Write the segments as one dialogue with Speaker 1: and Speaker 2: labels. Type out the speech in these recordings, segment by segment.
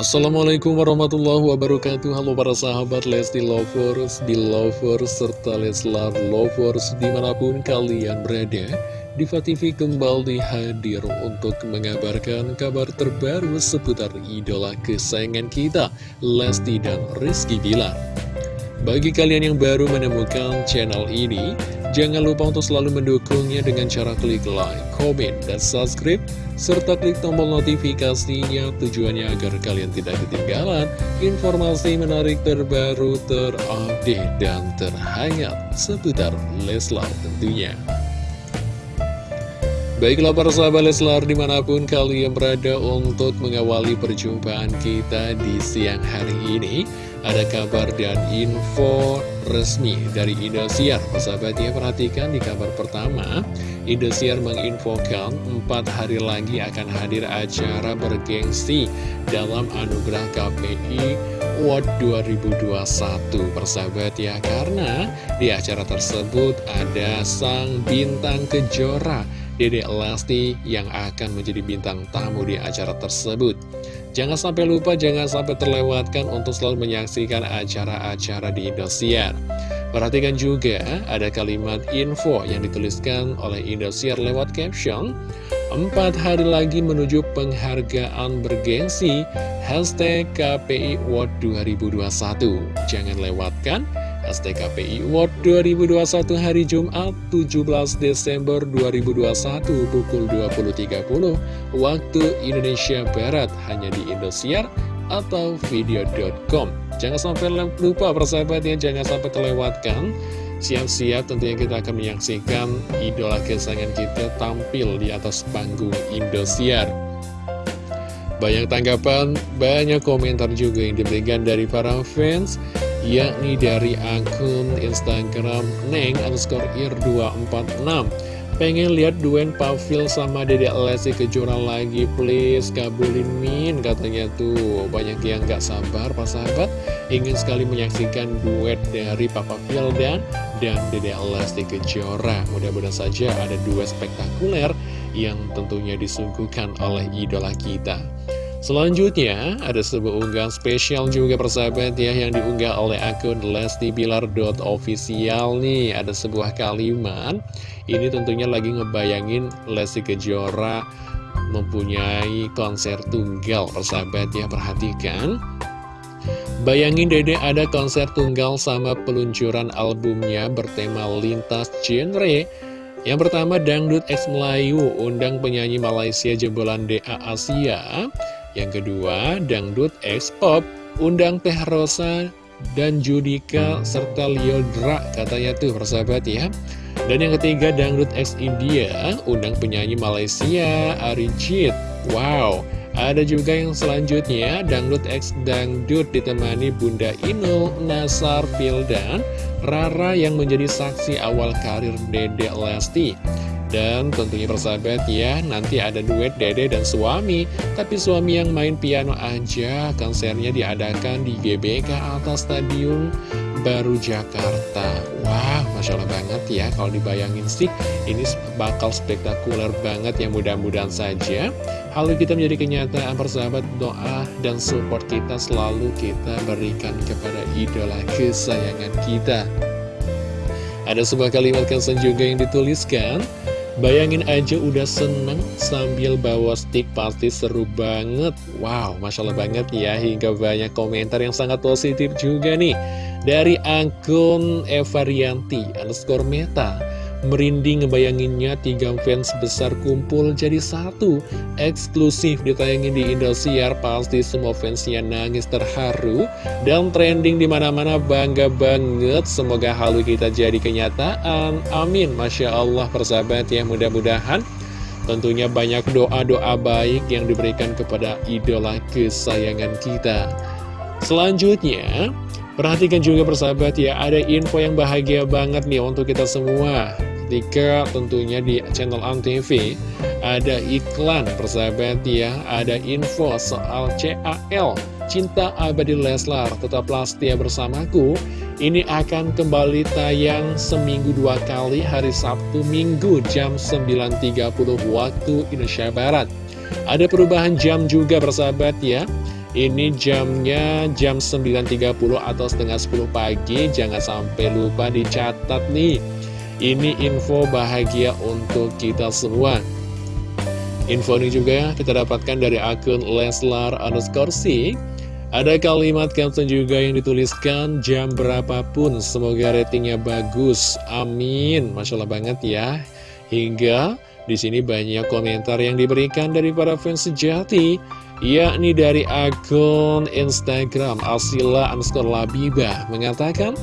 Speaker 1: Assalamualaikum warahmatullahi wabarakatuh. Halo para sahabat Lesti Lovers, Belovers, serta Leslar Lovers di mana pun kalian berada. Diva TV kembali hadir untuk mengabarkan kabar terbaru seputar idola kesayangan kita Lesti dan Rizky Bilar Bagi kalian yang baru menemukan channel ini Jangan lupa untuk selalu mendukungnya dengan cara klik like, komen, dan subscribe serta klik tombol notifikasinya tujuannya agar kalian tidak ketinggalan informasi menarik terbaru terupdate dan terhangat seputar Leslar tentunya. Baiklah para sahabat Leslar di mana pun kalian berada untuk mengawali perjumpaan kita di siang hari ini Ada kabar dan info resmi dari Indosiar. Persahabatnya perhatikan di kabar pertama. Indosiar menginfokan 4 hari lagi akan hadir acara bergengsi dalam anugerah KPI Award 2021 Persahabat ya Karena di acara tersebut ada sang bintang kejora Dede Lesti yang akan menjadi bintang tamu di acara tersebut Jangan sampai lupa, jangan sampai terlewatkan untuk selalu menyaksikan acara-acara di Indosiar. Perhatikan juga ada kalimat info yang dituliskan oleh Indosiar lewat caption. Empat hari lagi menuju penghargaan bergengsi, hashtag KPI World 2021. Jangan lewatkan STKPI Award 2021 hari Jumat 17 Desember 2021 pukul 20.30 waktu Indonesia Barat hanya di Indosiar atau video.com Jangan sampai lupa persahabatnya, jangan sampai terlewatkan. Siap-siap tentunya kita akan menyaksikan idola kesayangan kita tampil di atas panggung Indosiar. Banyak tanggapan, banyak komentar juga yang diberikan dari para fans yakni dari akun Instagram Neng underscore ir 246 Pengen lihat duen Pavil sama Dedek Lesti Kejora lagi please? Kabulin min katanya tuh. Banyak yang gak sabar pas sahabat. Ingin sekali menyaksikan duet dari Papa Vildan dan Dedek Lesti Kejora. Mudah-mudahan saja ada dua spektakuler yang tentunya disuguhkan oleh idola kita Selanjutnya, ada sebuah unggahan spesial juga persahabat ya yang diunggah oleh akun lestibilar.official nih. Ada sebuah kalimat, ini tentunya lagi ngebayangin Lesti Kejora mempunyai konser tunggal persahabat ya, perhatikan. Bayangin dede ada konser tunggal sama peluncuran albumnya bertema lintas genre yang pertama Dangdut X Melayu undang penyanyi Malaysia jebolan DA Asia yang kedua, Dangdut X Pop, undang Teh Rosa dan Judika serta Liodra katanya tuh persahabat ya. Dan yang ketiga, Dangdut X India, undang penyanyi Malaysia, Arijit. Wow, ada juga yang selanjutnya, Dangdut X Dangdut ditemani Bunda Inul, Nasar Fildan, Rara yang menjadi saksi awal karir Dede Lesti. Dan tentunya persahabat ya, nanti ada duet dede dan suami. Tapi suami yang main piano aja, konsernya diadakan di GBK atas Stadium Baru Jakarta. Wah, Masya Allah banget ya, kalau dibayangin sih, ini bakal spektakuler banget ya mudah-mudahan saja. Hal kita menjadi kenyataan persahabat, doa dan support kita selalu kita berikan kepada idola kesayangan kita. Ada sebuah kalimat kansen juga yang dituliskan Bayangin aja udah seneng sambil bawa stick pasti seru banget. Wow, Masya Allah banget ya Hingga banyak komentar yang sangat positif juga nih. Dari akun Eva Rianti underscore meta Merinding ngebayanginnya tiga fans besar kumpul jadi satu Eksklusif ditayangin di Indosiar Pasti semua fansnya nangis terharu Dan trending di mana-mana bangga banget. Semoga halu kita jadi kenyataan. Amin. Masya Allah persahabat ya mudah-mudahan Tentunya banyak doa-doa baik yang diberikan kepada idola kesayangan kita. Selanjutnya Perhatikan juga persahabat ya, ada info yang bahagia banget nih untuk kita semua ketika tentunya di channel ANTV ada iklan persahabat ya ada info soal CAL Cinta Abadi Leslar. Tetaplah setia bersamaku. Ini akan kembali tayang seminggu dua kali hari Sabtu Minggu jam 9.30 waktu Indonesia Barat. Ada perubahan jam juga persahabat ya. Ini jamnya jam 9.30 atau setengah 10 pagi. Jangan sampai lupa dicatat nih Ini info bahagia untuk kita semua. Info ini juga kita dapatkan dari akun Leslar underscore Ada kalimat caption juga yang dituliskan jam berapapun Semoga ratingnya bagus. Amin. Masya Allah banget ya. Hingga di sini banyak komentar yang diberikan dari para fans sejati yakni dari akun Instagram Asila underscore Labibah mengatakan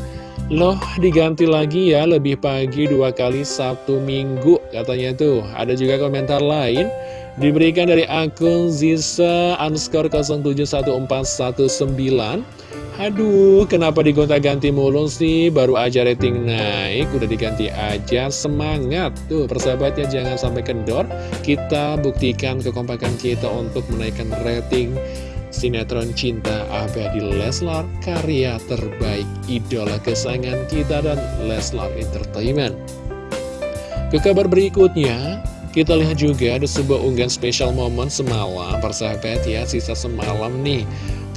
Speaker 1: Loh diganti lagi ya lebih pagi dua kali Sabtu Minggu katanya tuh Ada juga komentar lain diberikan dari akun Zisa underscore 071419 Aduh, kenapa digonta-ganti mulu sih? Baru aja rating naik, udah diganti aja. Semangat! Tuh, persahabatnya jangan sampai kendor. Kita buktikan kekompakan kita untuk menaikkan rating sinetron cinta abadi Leslar, karya terbaik idola kesayangan kita dan Leslar Entertainment. Ke kabar berikutnya, kita lihat juga ada sebuah unggahan spesial momen semalam, persahabat ya, sisa semalam nih.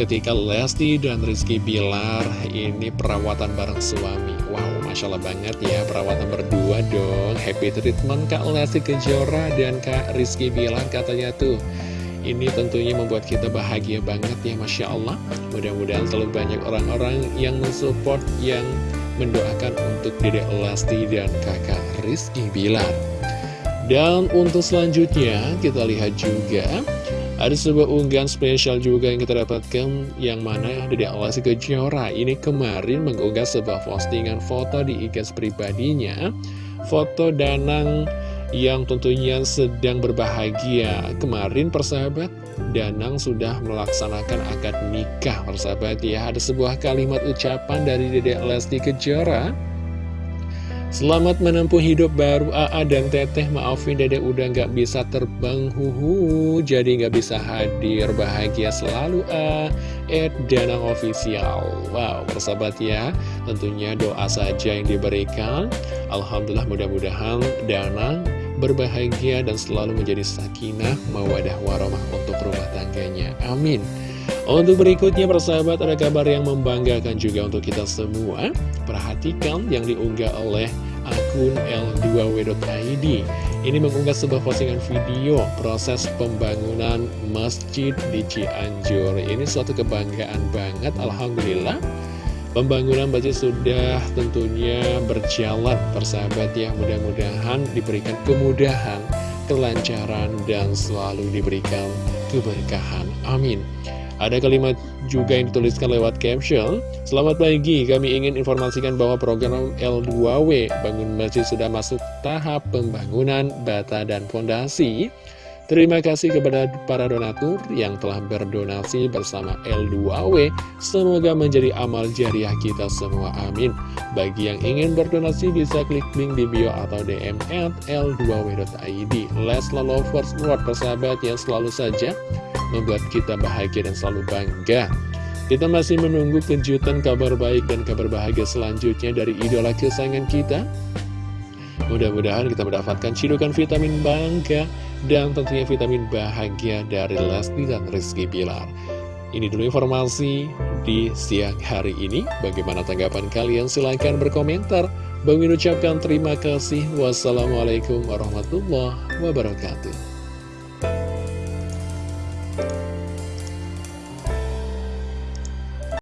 Speaker 1: Ketika Lesti dan Rizky Bilar ini perawatan bareng suami. Wow, Masya Allah banget ya perawatan berdua dong. Happy treatment Kak Lesti Kejora dan Kak Rizky Bilar katanya tuh ini tentunya membuat kita bahagia banget ya Masya Allah. Mudah-mudahan selalu banyak orang-orang yang mensupport Yang mendoakan untuk Dedek Lesti dan kakak Rizky Bilar. Dan untuk selanjutnya kita lihat juga ada sebuah unggahan spesial juga yang kita dapatkan yang mana Dede Alasi Kejora ini kemarin mengunggah sebuah postingan foto di IG pribadinya. Foto Danang yang tentunya sedang berbahagia. Kemarin persahabat Danang sudah melaksanakan akad nikah persahabat ya. Ada sebuah kalimat ucapan dari Dede Lesti Kejora. Selamat menempuh hidup baru AA dan Teteh. Maafin dede udah gak bisa terbang. Huhu Jadi gak bisa hadir. Bahagia selalu A Ed Danang Official. Wow persahabat ya. Tentunya doa saja yang diberikan. Alhamdulillah mudah-mudahan Danang berbahagia dan selalu menjadi sakinah Mawadah warahmah untuk rumah tangganya. Amin. Untuk berikutnya persahabat ada kabar yang membanggakan juga untuk kita semua. Perhatikan yang diunggah oleh akun L2W.id Ini mengunggah sebuah postingan video proses pembangunan masjid di Cianjur. Ini suatu kebanggaan banget Alhamdulillah Pembangunan masjid sudah tentunya berjalan persahabat ya. Mudah-mudahan diberikan kemudahan, kelancaran, dan selalu diberikan keberkahan. Amin. Ada kalimat juga yang dituliskan lewat caption. Selamat pagi, kami ingin informasikan bahwa program L2W Bangun Masjid sudah masuk tahap pembangunan bata dan fondasi Terima kasih kepada para donatur yang telah berdonasi bersama L2W. Semoga menjadi amal jariah kita semua. Amin. Bagi yang ingin berdonasi bisa klik link di bio atau DM at L2W.id. Lesla Lovers World persahabat yang selalu saja membuat kita bahagia dan selalu bangga. Kita masih menunggu kejutan kabar baik dan kabar bahagia selanjutnya dari idola kesayangan kita. Mudah-mudahan kita mendapatkan cidukan vitamin bangga dan tentunya vitamin bahagia dari Lesti dan Rizky Bilar. Ini dulu informasi di siang hari ini. Bagaimana tanggapan kalian? Silahkan berkomentar. Bang ucapkan terima kasih. Wassalamualaikum warahmatullahi wabarakatuh.